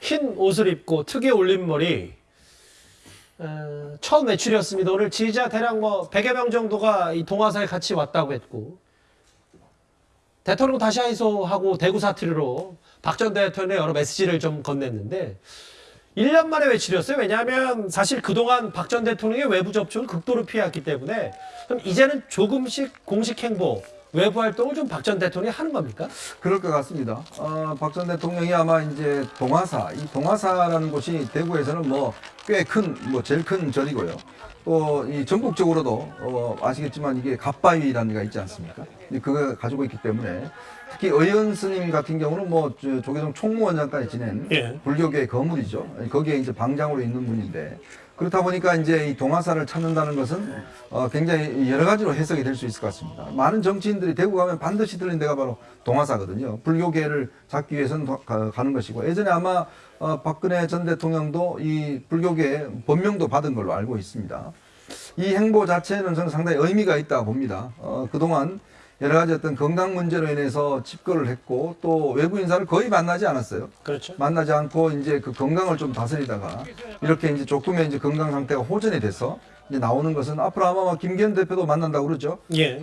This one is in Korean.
좀흰 옷을 입고 특유의 올림머리 어, 처음 외출이었습니다. 오늘 지지자 대략 뭐 100여 명 정도가 이 동화사에 같이 왔다고 했고 대통령 다시 하이소하고 대구 사투리로 박 전 대통령의 여러 메시지를 좀 건넸는데 1년 만에 외출이었어요. 왜냐하면 사실 그동안 박 전 대통령의 외부 접촉을 극도로 피해왔기 때문에 그럼 이제는 조금씩 공식 행보, 외부 활동을 좀 박 전 대통령이 하는 겁니까? 그럴 것 같습니다. 어, 박 전 대통령이 아마 이제 동화사, 이 동화사라는 곳이 대구에서는 뭐 꽤 큰, 뭐 제일 큰 절이고요. 또 이 전국적으로도 어, 아시겠지만 이게 갑바위라는 데가 있지 않습니까? 이 그거 가지고 있기 때문에 특히 의원 스님 같은 경우는 뭐 저, 조계종 총무원장까지 지낸 예. 불교계의 거물이죠. 거기에 이제 방장으로 있는 분인데 그렇다 보니까 이제 이 동화사를 찾는다는 것은 어, 굉장히 여러 가지로 해석이 될 수 있을 것 같습니다. 많은 정치인들이 대구 가면 반드시 들린 데가 바로 동화사거든요. 불교계를 잡기 위해서는 도- 가, 는 것이고 예전에 아마 어, 박근혜 전 대통령도 이 불교계 법명도 받은 걸로 알고 있습니다. 이 행보 자체는 저는 상당히 의미가 있다고 봅니다. 어, 그동안 여러 가지 어떤 건강 문제로 인해서 집거를 했고 또 외부 인사를 거의 만나지 않았어요. 그렇죠. 만나지 않고 이제 그 건강을 좀 다스리다가 이렇게 이제 조금의 이제 건강 상태가 호전이 돼서 이제 나오는 것은 앞으로 아마 김기현 대표도 만난다고 그러죠. 예.